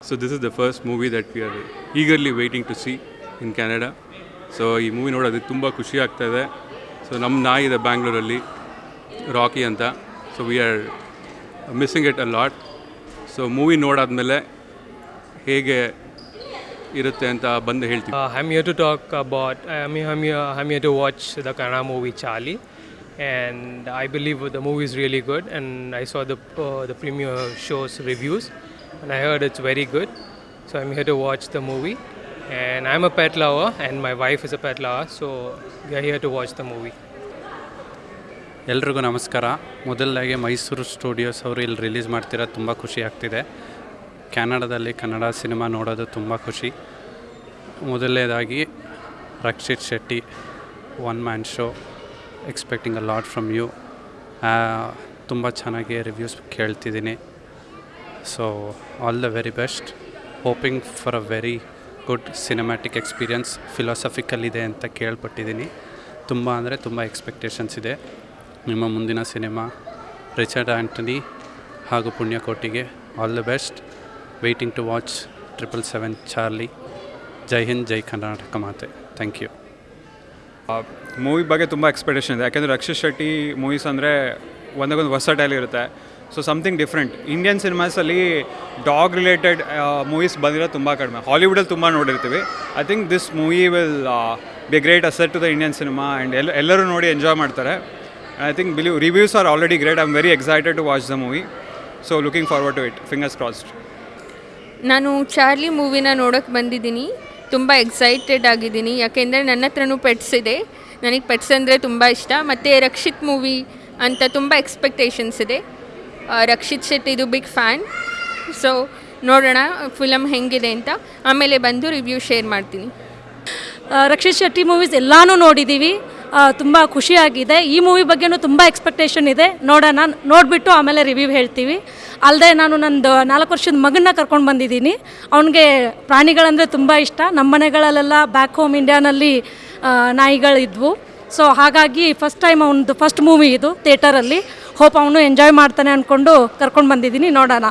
So this is the first movie that we are eagerly waiting to see in Canada. So ಈ movie ನೋಡೋದಕ್ಕೆ ತುಂಬ ಖುಷಿ ಆಗ್ತಾ ಇದೆ. ಸೊ ನಮ್ಮ ನಾಯಿ ಇದೆ ಬ್ಯಾಂಗ್ಳೂರಲ್ಲಿ ರಾಕಿ ಅಂತ. So we are missing it a lot so movie ನೋಡಾದ್ಮೇಲೆ ಹೇಗೆ ಇರುತ್ತೆ ಅಂತ ಬಂದು ಹೇಳ್ತೀವಿ. I am you to talk about I am you am you to watch the Kannada movie Charlie and I believe the movie is really good and I saw the the premiere shows reviews and I heard it's very good so I'm here to watch the movie and I am a pet lover and my wife is a pet lover so we I here to watch the movie ಎಲ್ರಿಗೂ ನಮಸ್ಕಾರ. ಮೊದಲಾಗಿ Mysuru studios ಅವರು ಇಲ್ಲಿ release ಮಾಡ್ತಿರೋದು ತುಂಬ ಖುಷಿ ಆಗ್ತಿದೆ. ಕ್ಯಾನಡಾದಲ್ಲಿ Kannada cinema ನೋಡೋದು ತುಂಬ ಖುಷಿ. ಮೊದಲನೇದಾಗಿ Rakshit Shetty, one man show, expecting a lot from you. ತುಂಬ ಚೆನ್ನಾಗಿ reviews ಕೇಳ್ತಿದ್ದೀನಿ. So, all the very best. Hoping for a very good cinematic experience philosophical ಇದೆ ಅಂತ ಕೇಳ್ಪಟ್ಟಿದ್ದೀನಿ. ತುಂಬ ಅಂದರೆ ತುಂಬ ಎಕ್ಸ್ಪೆಕ್ಟೇಷನ್ಸ್ ಇದೆ. ನಿಮ್ಮ ಮುಂದಿನ ಸಿನಿಮಾ ರಿಚರ್ಡ್ ಆ್ಯಂಟನಿ ಹಾಗೂ ಪುಣ್ಯಕೋಟಿಗೆ all the best. Waiting to watch triple seven Charlie Jai Hind Jai Karnataka ಮಾತೆ ಥ್ಯಾಂಕ್ ಯು ಮೂವಿ ಬಗ್ಗೆ ತುಂಬ ಎಕ್ಸ್ಪೆಕ್ಟೇಷನ್ ಇದೆ. ಯಾಕೆಂದರೆ ರಕ್ಷಿತ್ ಶೆಟ್ಟಿ ಮೂವೀಸ್ ಅಂದರೆ ಒಂದಕ್ಕೊಂದು ಟೈಲ್ ಇರುತ್ತೆ. ಸೊ ಸಮಥಿಂಗ್ ಡಿಫ್ರೆಂಟ್ ಇಂಡಿಯನ್ ಸಿನಿಮಾಸಲ್ಲಿ ಡಾಗ್ ರಿಲೇಟೆಡ್ ಮೂವೀಸ್ ಬಂದಿರೋದು ತುಂಬ ಕಡಿಮೆ. ಹಾಲಿವುಡಲ್ಲಿ ತುಂಬ ನೋಡಿರ್ತೀವಿ. I think this movie will be great asset to the Indian cinema and ಎಲ್ಲ, ಎಲ್ಲರೂ ನೋಡಿ ಎಂಜಾಯ್ ಮಾಡ್ತಾರೆ. I think believe reviews are already great I am very excited to watch the movie so looking forward to it fingers crossed ನಾನು Charlie ಮೂವಿನ ನೋಡೋಕ್ಕೆ ಬಂದಿದ್ದೀನಿ. ತುಂಬ excited ಆಗಿದ್ದೀನಿ. ಯಾಕೆಂದರೆ ನನ್ನ ಹತ್ರನೂ ಪೆಟ್ಸ್ ಇದೆ. ನನಗೆ ಪೆಟ್ಸ್ ಅಂದರೆ ತುಂಬ ಇಷ್ಟ. ಮತ್ತು ರಕ್ಷಿತ್ ಮೂವಿ ಅಂತ ತುಂಬ ಎಕ್ಸ್ಪೆಕ್ಟೇಷನ್ಸ್ ಇದೆ. ರಕ್ಷಿತ್ ಶೆಟ್ಟಿದು ಬಿಗ್ ಫ್ಯಾನ್ ಸೊ ನೋಡೋಣ ಫಿಲಮ್ ಹೆಂಗಿದೆ ಅಂತ. ಆಮೇಲೆ ಬಂದು ರಿವ್ಯೂ ಶೇರ್ ಮಾಡ್ತೀನಿ. ರಕ್ಷಿತ್ ಶೆಟ್ಟಿ ಮೂವೀಸ್ ಎಲ್ಲಾನು ನೋಡಿದ್ದೀವಿ ತುಂಬ ಖುಷಿಯಾಗಿದೆ. ಈ ಮೂವಿ ಬಗ್ಗೆನೂ ತುಂಬ ಎಕ್ಸ್ಪೆಕ್ಟೇಷನ್ ಇದೆ. ನೋಡೋಣ, ನೋಡಿಬಿಟ್ಟು ಆಮೇಲೆ ರಿವ್ಯೂ ಹೇಳ್ತೀವಿ. ಅಲ್ಲದೆ ನಾನು ನಂದು ನಾಲ್ಕು ವರ್ಷದ ಮಗನ್ನ ಕರ್ಕೊಂಡು ಬಂದಿದ್ದೀನಿ. ಅವನಿಗೆ ಪ್ರಾಣಿಗಳಂದರೆ ತುಂಬ ಇಷ್ಟ. ನಮ್ಮ ಮನೆಗಳಲ್ಲೆಲ್ಲ ಬ್ಯಾಕ್ ಹೋಮ್ ಇಂಡಿಯಾನಲ್ಲಿ ನಾಯಿಗಳಿದ್ವು. ಸೊ ಹಾಗಾಗಿ ಫಸ್ಟ್ ಟೈಮ್ ಅವನದು ಫಸ್ಟ್ ಮೂವಿ ಇದು ಥಿಯೇಟರಲ್ಲಿ ಹೋಪ್ ಅವನು ಎಂಜಾಯ್ ಮಾಡ್ತಾನೆ ಅಂದ್ಕೊಂಡು ಕರ್ಕೊಂಡು ಬಂದಿದ್ದೀನಿ. ನೋಡೋಣ.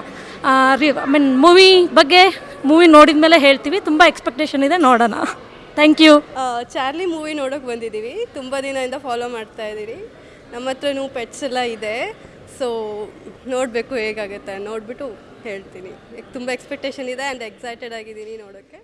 ರಿ ಐ ಮೀನ್ ಮೂವಿ ಬಗ್ಗೆ ಮೂವಿ ನೋಡಿದ ಮೇಲೆ ಹೇಳ್ತೀವಿ. ತುಂಬ ಎಕ್ಸ್ಪೆಕ್ಟೇಷನ್ ಇದೆ. ನೋಡೋಣ. ಥ್ಯಾಂಕ್ ಯು ಚಾರ್ಲಿ ಮೂವಿ ನೋಡೋಕೆ ಬಂದಿದ್ದೀವಿ. ತುಂಬ ದಿನದಿಂದ ಫಾಲೋ ಮಾಡ್ತಾ ಇದ್ದೀರಿ. ನಮ್ಮ ಹತ್ರನೂ ಪೆಟ್ಸ್ ಎಲ್ಲ ಇದೆ. ಸೊ ನೋಡಬೇಕು ಹೇಗಾಗುತ್ತೆ ನೋಡಿಬಿಟ್ಟು ಹೇಳ್ತೀನಿ. ತುಂಬ ಎಕ್ಸ್ಪೆಕ್ಟೇಷನ್ ಇದೆ ಆ್ಯಂಡ್ ಎಕ್ಸೈಟೆಡ್ ಆಗಿದ್ದೀನಿ ನೋಡೋಕ್ಕೆ.